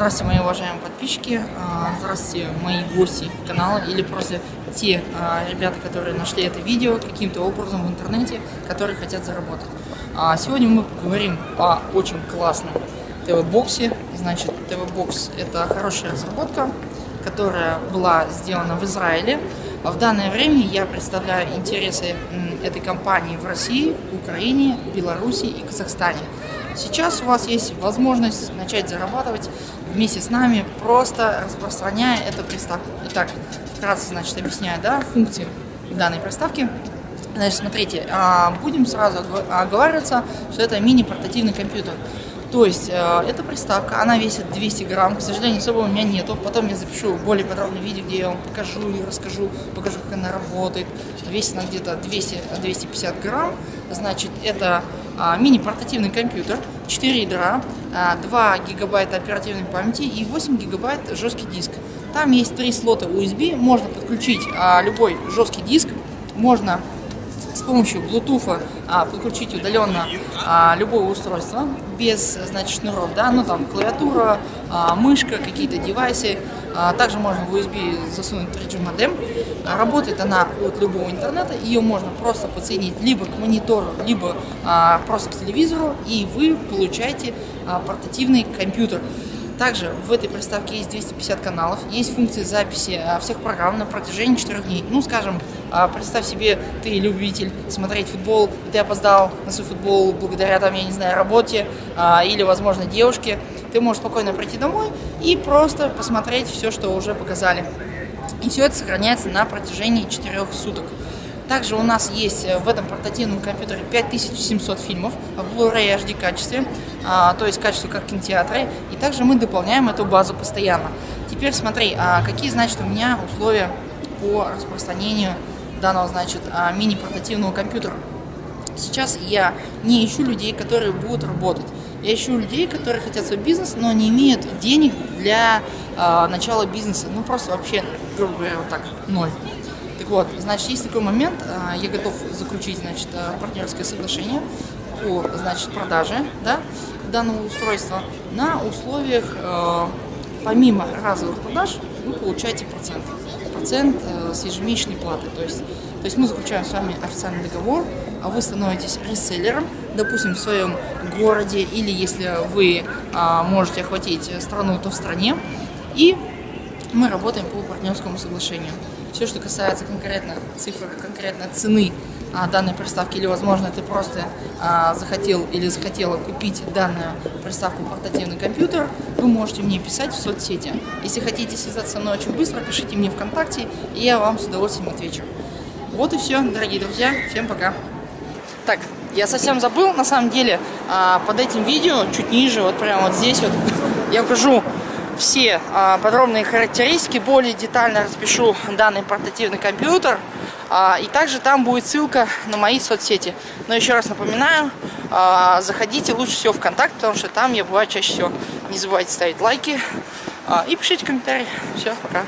Здравствуйте, мои уважаемые подписчики, а, здравствуйте, мои гости канала или просто те а, ребята, которые нашли это видео каким-то образом в интернете, которые хотят заработать. А, сегодня мы поговорим о очень классном ТВ-боксе. Значит, ТВ-бокс это хорошая разработка, которая была сделана в Израиле. В данное время я представляю интересы этой компании в России, Украине, Беларуси и Казахстане. Сейчас у вас есть возможность начать зарабатывать вместе с нами, просто распространяя эту приставку. Итак, вкратце, значит, объясняю, да, функции данной приставки. Значит, смотрите, а, будем сразу оговариваться, что это мини-портативный компьютер. То есть э, эта приставка, она весит 200 грамм, к сожалению, особо у меня нету. Потом я запишу более подробное видео, где я вам покажу и расскажу, покажу, как она работает. Весит она где-то 200-250 грамм. Значит, это э, мини-портативный компьютер, 4 ядра, э, 2 гигабайта оперативной памяти и 8 гигабайт жесткий диск. Там есть три слота USB, можно подключить э, любой жесткий диск, можно с помощью Bluetooth а, подключить удаленно а, любое устройство без значит, шнуров, да, ну там клавиатура, а, мышка, какие-то девайсы. А, также можно в USB засунуть 3G модем. А, работает она от любого интернета, ее можно просто подсоединить либо к монитору, либо а, просто к телевизору, и вы получаете а, портативный компьютер. Также в этой приставке есть 250 каналов, есть функции записи а, всех программ на протяжении 4 дней. Ну, скажем, а, представь себе, ты любитель смотреть футбол, ты опоздал на свой футбол благодаря, там, я не знаю, работе а, или, возможно, девушке. Ты можешь спокойно прийти домой и просто посмотреть все, что уже показали. И все это сохраняется на протяжении 4 суток. Также у нас есть э, в этом портативном компьютере 5700 фильмов в Blu-ray HD качестве, а, то есть качество как кинотеатры. И также мы дополняем эту базу постоянно. Теперь смотри, а какие, значит, у меня условия по распространению данного, значит, а, мини-портативного компьютера. Сейчас я не ищу людей, которые будут работать. Я ищу людей, которые хотят свой бизнес, но не имеют денег для э, начала бизнеса. Ну, просто вообще, грубо говоря, вот так, ноль. Вот, значит, есть такой момент, а, я готов заключить, значит, а, партнерское соглашение по, значит, продаже, да, данного устройства на условиях, а, помимо разовых продаж, вы получаете процент. Процент с ежемесячной платы. То есть, то есть мы заключаем с вами официальный договор, а вы становитесь реселлером, допустим, в своем городе, или если вы можете охватить страну, то в стране, и мы работаем по партнерскому соглашению. Все, что касается конкретно цифр, конкретно цены а, данной приставки, или, возможно, ты просто а, захотел или захотела купить данную приставку портативный компьютер, вы можете мне писать в соцсети. Если хотите связаться со мной очень быстро, пишите мне ВКонтакте, и я вам с удовольствием отвечу. Вот и все, дорогие друзья. Всем пока. Так, я совсем забыл, на самом деле, а, под этим видео, чуть ниже, вот прямо вот здесь вот, я покажу все а, подробные характеристики, более детально распишу данный портативный компьютер. А, и также там будет ссылка на мои соцсети. Но еще раз напоминаю, а, заходите лучше всего в ВКонтакт, потому что там я бываю чаще всего. Не забывайте ставить лайки и пишите комментарии. Все, пока.